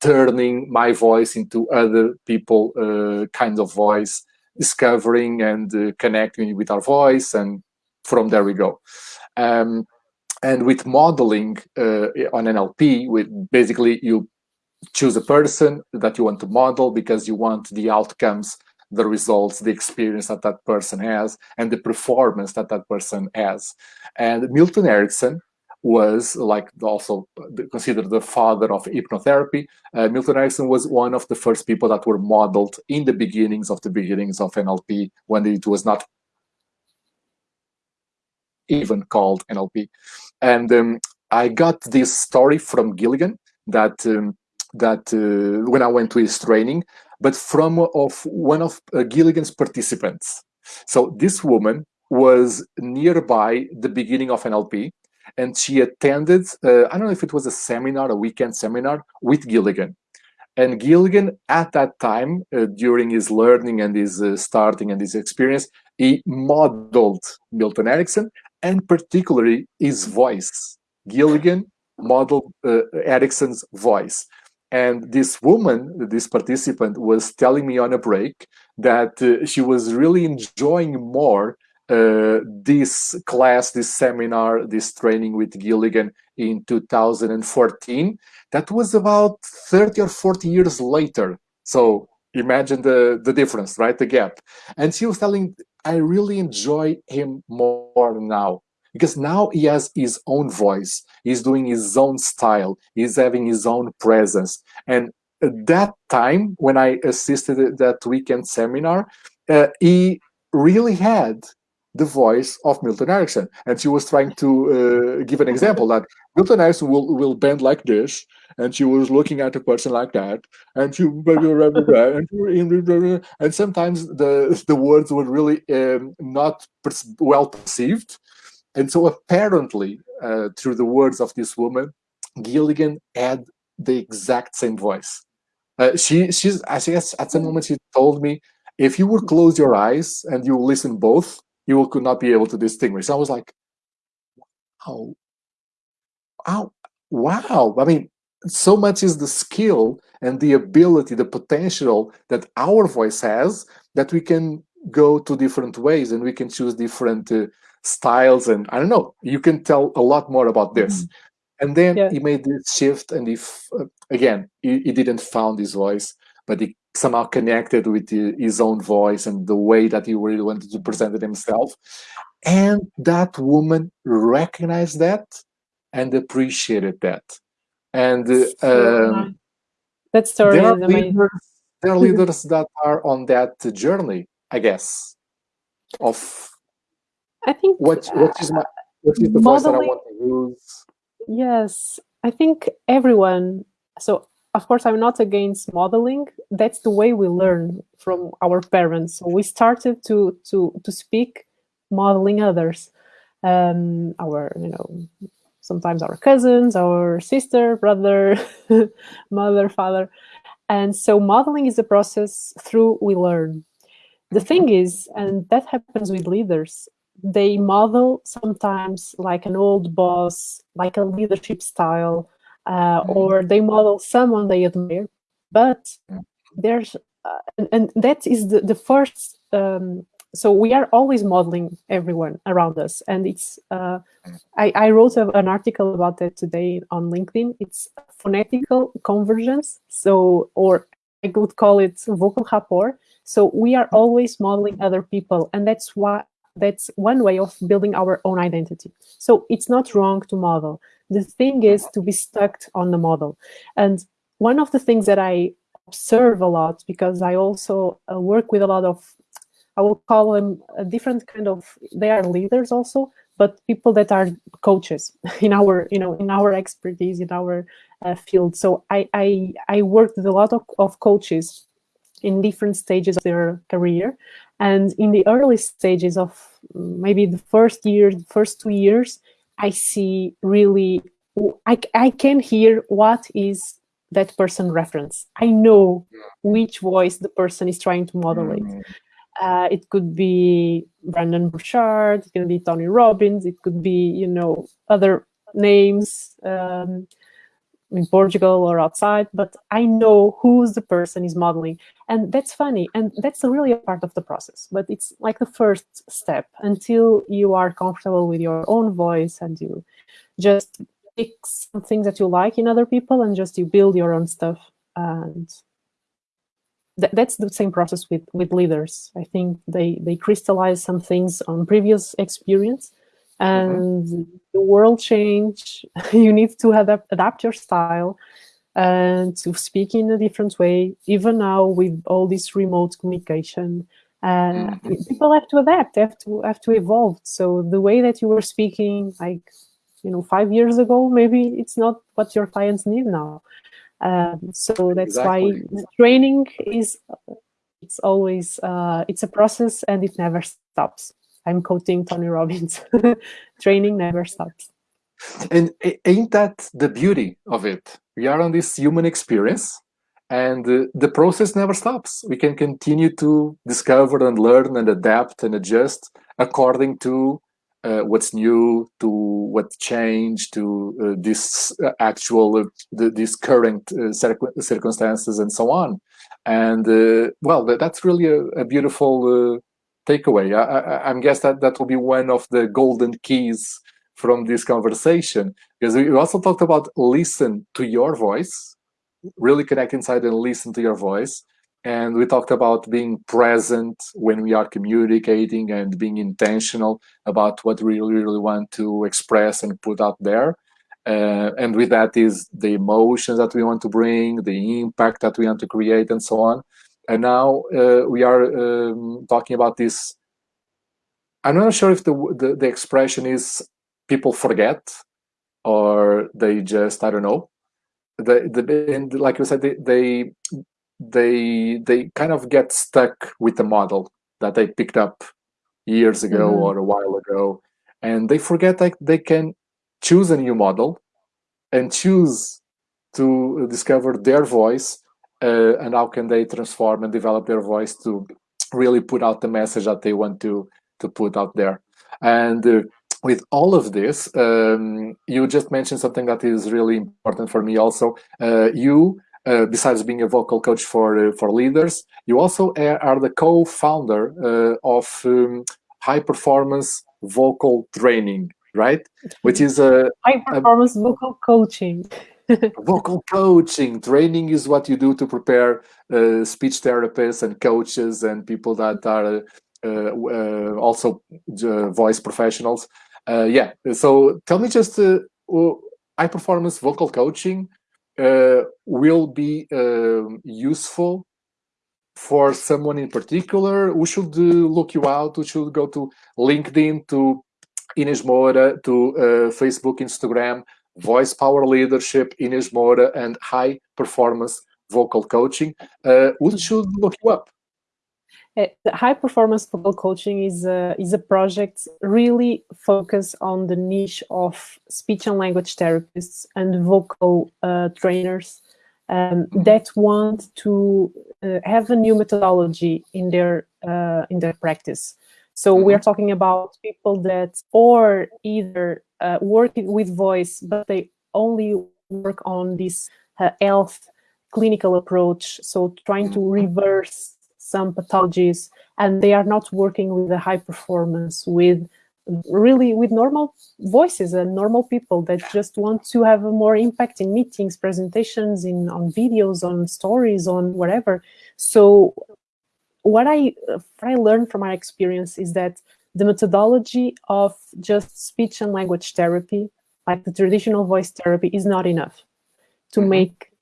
turning my voice into other people kinds of voice discovering and connecting with our voice and from there we go. Um, and with modeling uh, on NLP, with basically you choose a person that you want to model because you want the outcomes the results, the experience that that person has, and the performance that that person has. And Milton Erickson was like also considered the father of hypnotherapy. Uh, Milton Erickson was one of the first people that were modeled in the beginnings of the beginnings of NLP when it was not even called NLP. And um, I got this story from Gilligan that um, that uh, when I went to his training, but from of one of uh, Gilligan's participants. So this woman was nearby the beginning of NLP, and she attended, uh, I don't know if it was a seminar, a weekend seminar with Gilligan. And Gilligan, at that time, uh, during his learning and his uh, starting and his experience, he modeled Milton Erickson and particularly his voice. Gilligan modeled uh, Erickson's voice. And this woman, this participant, was telling me on a break that uh, she was really enjoying more uh, this class, this seminar, this training with Gilligan in 2014. That was about 30 or 40 years later. So imagine the, the difference, right? The gap. And she was telling, I really enjoy him more now because now he has his own voice he's doing his own style he's having his own presence. And at that time when i assisted that weekend seminar uh, he really had the voice of Milton Erickson. And she was trying to uh, give an example that Milton Erickson will, will bend like this, and she was looking at a person like that, and she and sometimes the the words were really um, not well perceived, and so apparently, uh, through the words of this woman, Gilligan had the exact same voice. Uh, she, she's, I guess at some moment she told me, if you would close your eyes and you listen both, you will, could not be able to distinguish. I was like, wow, wow, wow. I mean, so much is the skill and the ability, the potential that our voice has that we can go to different ways and we can choose different uh, styles and I don't know. You can tell a lot more about this. Mm -hmm. And then yeah. he made this shift, and if uh, again he, he, didn't found his voice, but he somehow connected with the, his own voice and the way that he really wanted to present it himself. And that woman recognized that and appreciated that. And uh, um, that story there are, leaders, there are leaders that are on that journey, I guess, of I think what what is my what is the voice that I want to use? Yes, I think everyone. So of course, I'm not against modeling. That's the way we learn from our parents. So we started to to to speak modeling others, um, our you know sometimes our cousins, our sister, brother, mother, father, and so modeling is a process through we learn. The thing is, and that happens with leaders, they model sometimes like an old boss, like a leadership style, uh, mm. or they model someone they admire. But there's, uh, and, and, that is the, the first, um, so we are always modeling everyone around us. And it's, uh. I, I wrote a, an article about that today on LinkedIn. It's phonetical convergence. So, or I would call it vocal rapport. So we are always modeling other people. And that's why that's one way of building our own identity. So it's not wrong to model. The thing is to be stuck on the model. And one of the things that I observe a lot, because I also uh, work with a lot of, I will call them a different kind of, they are leaders also, but people that are coaches in our you know in our expertise in our uh, field so I, I i worked with a lot of, of coaches in different stages of their career and in the early stages of maybe the first year the first two years i see really i, I can hear what is that person reference i know which voice the person is trying to modulate mm. Uh, it could be Brendon Burchard, it could be Tony Robbins, it could be, you know, other names um, in Portugal or outside, but I know who's the person is modeling. And that's funny. And that's really a part of the process, but it's like the first step until you are comfortable with your own voice and you just pick some things that you like in other people and just you build your own stuff. And th that's the same process with with leaders. I think they they crystallize some things on previous experience. And mm -hmm. the world change. you need to adapt adapt your style and to speak in a different way. Even now with all this remote communication, uh, mm -hmm. people have to adapt, have to have to evolve. So the way that you were speaking, like you know, five years ago, maybe it's not what your clients need now. Um, so that's exactly. why training is it's always uh, it's a process and it never stops. I'm quoting Tony Robbins. training never stops. And ain't that the beauty of it? We are on this human experience and uh, the process never stops. We can continue to discover and learn and adapt and adjust according to uh, what's new to what changed to uh, this uh, actual uh, the, these current uh, circumstances and so on and well that's really a, a beautiful takeaway I, am guess that that will be one of the golden keys from this conversation because we also talked about listen to your voice really connect inside and listen to your voice and we talked about being present when we are communicating and being intentional about what we really, really want to express and put out there. Uh, and with that is the emotions that we want to bring, the impact that we want to create, and so on. And now uh, we are um, talking about this. I'm not sure if the, the, the expression is people forget or they just I don't know. The, the and like you said, they, they they they kind of get stuck with the model that they picked up years ago mm-hmm. or a while ago and they forget like they can choose a new model and choose to discover their voice uh, and how can they transform and develop their voice to really put out the message that they want to to put out there and uh, with all of this um, you just mentioned something that is really important for me also uh, you uh, besides being a vocal coach for uh, for leaders, you also are the co-founder uh, of um, High Performance Vocal Training, right? Which is a high performance a, vocal coaching. vocal coaching training is what you do to prepare uh, speech therapists and coaches and people that are uh, also voice professionals. yeah. So tell me just high performance vocal coaching uh, will be um, useful for someone in particular? Who should uh, look you out? Who should go to LinkedIn, to Inês Moura, to uh, Facebook, Instagram, Voice Power Leadership, Inês Moura, and High Performance Vocal Coaching? Uh, who should look you up? Uh, high performance vocal coaching is a, is a project really focused on the niche of speech and language therapists and vocal uh, trainers um, that want to uh, have a new methodology in their uh, in their practice. So mm -hmm. we are talking about people that or either uh, work with voice, but they only work on this uh, health clinical approach. So trying to reverse some pathologies, and they are not working with a high performance, with really with normal voices and normal people that just want to have a more impact in meetings, presentations, in on videos, on stories, on whatever. So what I, what I learned from my experience is that the methodology of just speech and language therapy, like the traditional voice therapy, is not enough to mm-hmm. make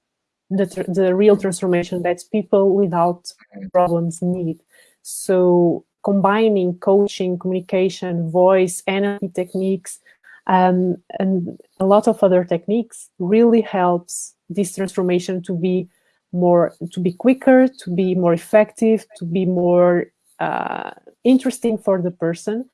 the, the real transformation that people without problems need. So combining coaching, communication, voice, NLP techniques, um, and a lot of other techniques really helps this transformation to be more, to be quicker, to be more effective, to be more uh, interesting for the person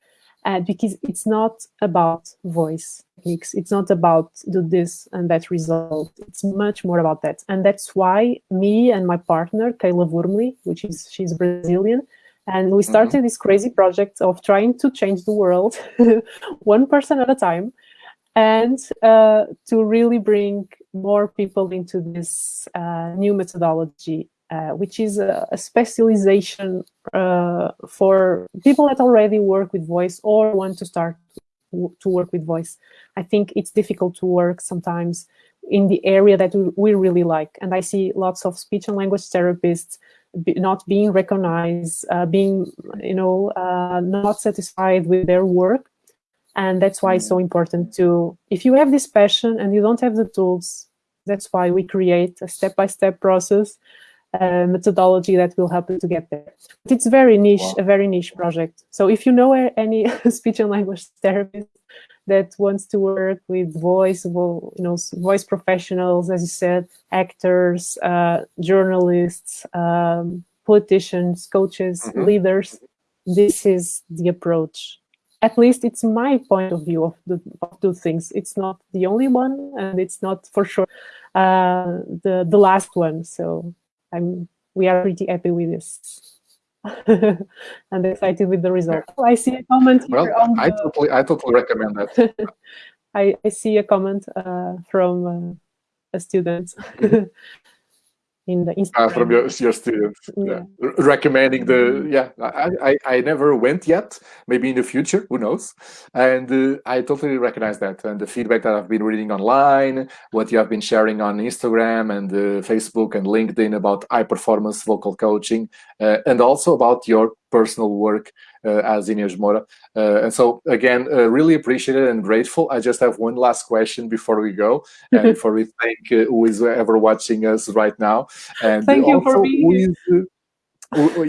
uh, because it's not about voice techniques. It's not about do this and that result. It's much more about that. And that's why me and my partner, Kayla Wurmley, which is, she's Brazilian, and we started mm -hmm. this crazy project of trying to change the world one person at a time and uh, to really bring more people into this uh, new methodology uh, which is a, a specialization uh, for people that already work with voice or want to start to work with voice. I think it's difficult to work sometimes in the area that we really like. And I see lots of speech and language therapists not being recognized, uh, being, you know, uh, not satisfied with their work. And that's why it's so important to, if you have this passion and you don't have the tools, that's why we create a step-by-step -step process uh, methodology that will help you to get there. But it's very niche, wow. a very niche project. So if you know any speech and language therapist that wants to work with voice, well, you know, voice professionals, as you said, actors, uh, journalists, um, politicians, coaches, mm -hmm. leaders, this is the approach. At least it's my point of view of the of two things. It's not the only one, and it's not for sure uh, the the last one. So I'm, we are pretty happy with this. and excited with the result. I see a comment here well, I the... totally, I totally recommend that. I, I see a comment uh, from uh, a student. in the Instagram. Uh, from your, your students yeah. yeah. recommending the yeah I, I i never went yet maybe in the future who knows and uh, i totally recognize that and the feedback that i've been reading online what you have been sharing on instagram and uh, facebook and linkedin about high performance vocal coaching uh, and also about your personal work uh, as Inês Moura. Uh, and so again, uh, really appreciated and grateful. I just have one last question before we go and before we thank who is ever watching us right now. And thank you for being here.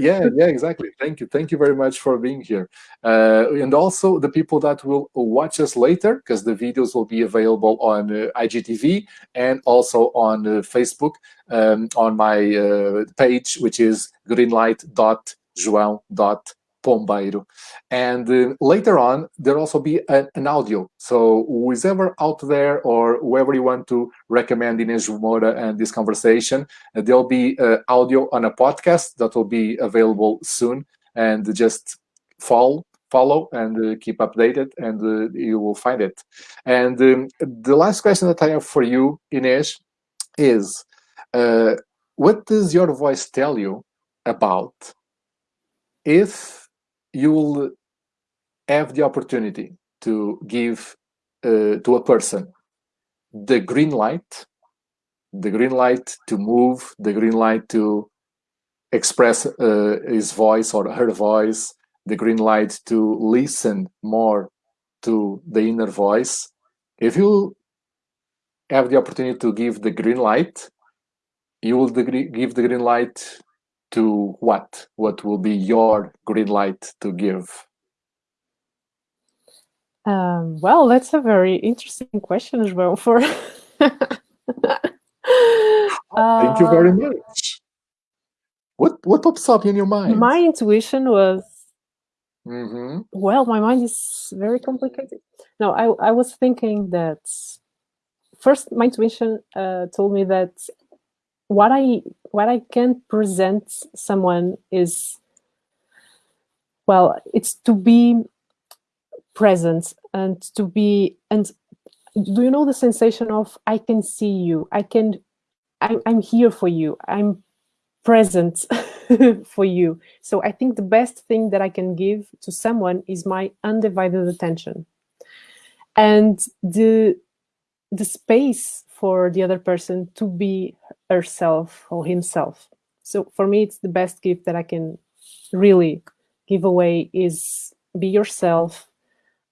yeah yeah exactly thank you thank you very much for being here uh, and also the people that will watch us later because the videos will be available on uh, igtv and also on uh, facebook um, on my page which is greenlight.joão.com Pombeiro. And uh, later on, there'll also be a, an audio. So who's ever out there or whoever you want to recommend Inês Moura and this conversation, uh, there'll be uh, audio on a podcast that will be available soon. And just follow follow and uh, keep updated and uh, you will find it. And um, the last question that I have for you, Inês, is uh, what does your voice tell you about if you will have the opportunity to give uh, to a person the green light, the green light to move, the green light to express uh, his voice or her voice, the green light to listen more to the inner voice. If you have the opportunity to give the green light, you will give the green light to what? What will be your green light to give? Um, well, that's a very interesting question as well. For thank you very uh, much. What what pops up in your mind? My intuition was mm -hmm. well. My mind is very complicated. No, I I was thinking that first. My intuition uh, told me that what I what I can present someone is well, it's to be present and to be and do you know the sensation of I can see you, I can I'm, I'm here for you, I'm present for you. So I think the best thing that I can give to someone is my undivided attention. And the the space for the other person to be herself or himself. So for me, it's the best gift that I can really give away is be yourself,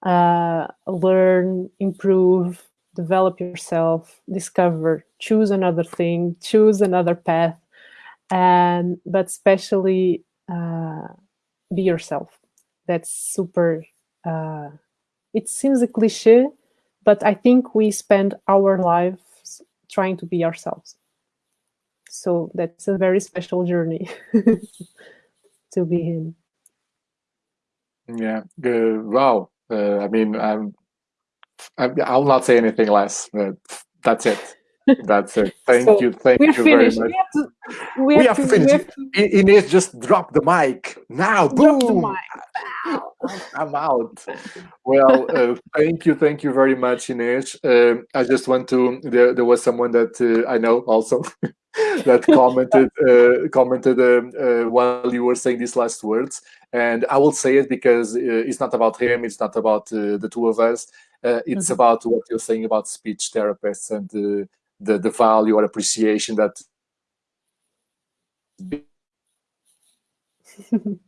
uh, learn, improve, develop yourself, discover, choose another thing, choose another path, and but especially uh, be yourself. that's super uh, it seems a cliche but i think we spend our lives trying to be ourselves so that's a very special journey to be in yeah uh, wow uh, i mean i'm I'll not say anything less. But that's it. That's it. Thank so you. Thank you finished. very much. We have, to, we we have, to, finished. We have to... Inês just drop the mic now. Drop boom. I'm out. Well, uh, thank you. Thank you very much, Inês. Uh, I just want to. There, there was someone that uh, I know also that commented uh, commented um, uh, while you were saying these last words, and I will say it because uh, it's not about him. It's not about the two of us. it's mm-hmm. about what you're saying about speech therapists and the, the value or appreciation that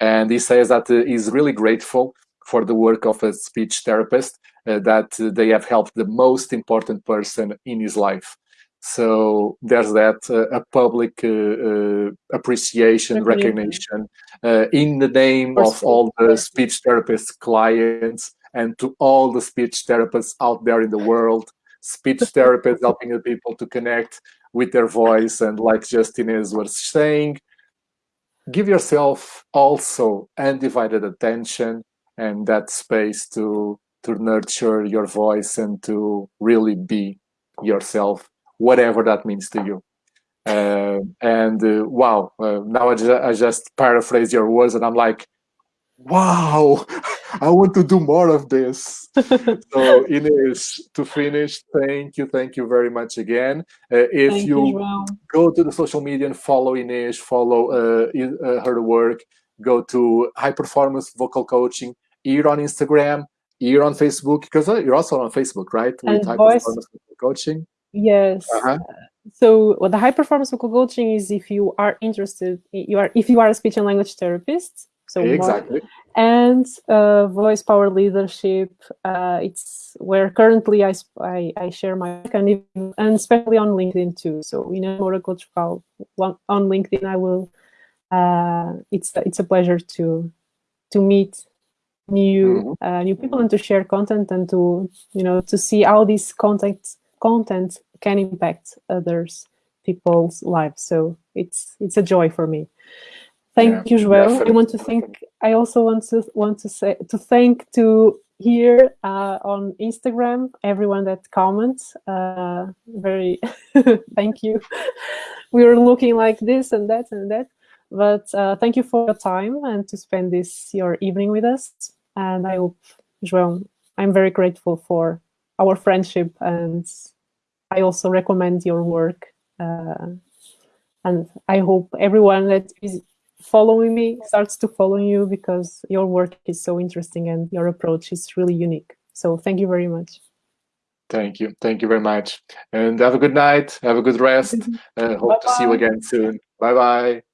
and he says that uh, he's really grateful for the work of a speech therapist uh, that uh, they have helped the most important person in his life so there's that uh, a public uh, uh, appreciation recognition. in the name of all the speech therapist clients and to all the speech therapists out there in the world. Speech therapists helping the people to connect with their voice and like Justin is was saying, give yourself also undivided attention and that space to to nurture your voice and to really be yourself, whatever that means to you. Uh, and uh, wow, uh, now I, ju I just paraphrase your words and I'm like, wow, I want to do more of this. so Inês, to finish, thank you, thank you very much again. Uh, if thank you, you go to the social media and follow Inês, follow uh, uh, her work, go to High Performance Vocal Coaching here on Instagram, here on Facebook, because you're also on Facebook, right? With and High voice, Performance Vocal Coaching. Yes. -huh. So what the high performance vocal coaching is if you are interested, you are if you are a speech and language therapist, so exactly. More, and uh, voice power leadership. Uh, it's where currently I, I, I share my work and, even, and especially on LinkedIn too. So in a more coach call on LinkedIn, I will. Uh, it's it's a pleasure to to meet new mm -hmm. new people and to share content and to you know to see how this content content can impact others people's lives. So it's it's a joy for me. Thank yeah, you, Joel. I want to thank. I also want to want to say to thank to here uh, on Instagram everyone that comments. Uh, very thank you. we are looking like this and that and that, but uh, thank you for your time and to spend this your evening with us. And I hope, Joel, I'm very grateful for our friendship, and I also recommend your work. Uh, and I hope everyone that is following me starts to follow you because your work is so interesting and your approach is really unique. So thank you very much. Thank you. Thank you very much. And have a good night. Have a good rest. Uh, hope Bye -bye. to see you again soon. Bye-bye.